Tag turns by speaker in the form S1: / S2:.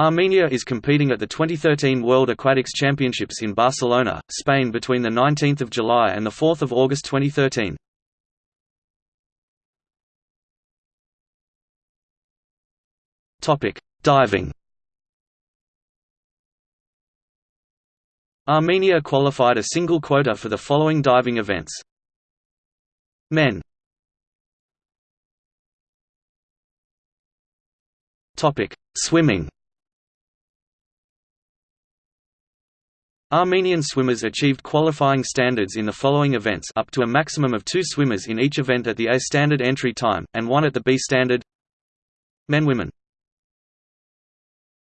S1: Armenia is competing at the 2013 World Aquatics Championships in Barcelona, Spain between 19 July and 4 August 2013. Diving Armenia qualified a single quota for the following diving events. Men Swimming Armenian swimmers achieved qualifying standards in the following events up to a maximum of two swimmers in each event at the A standard entry time, and one at the B standard. Men Women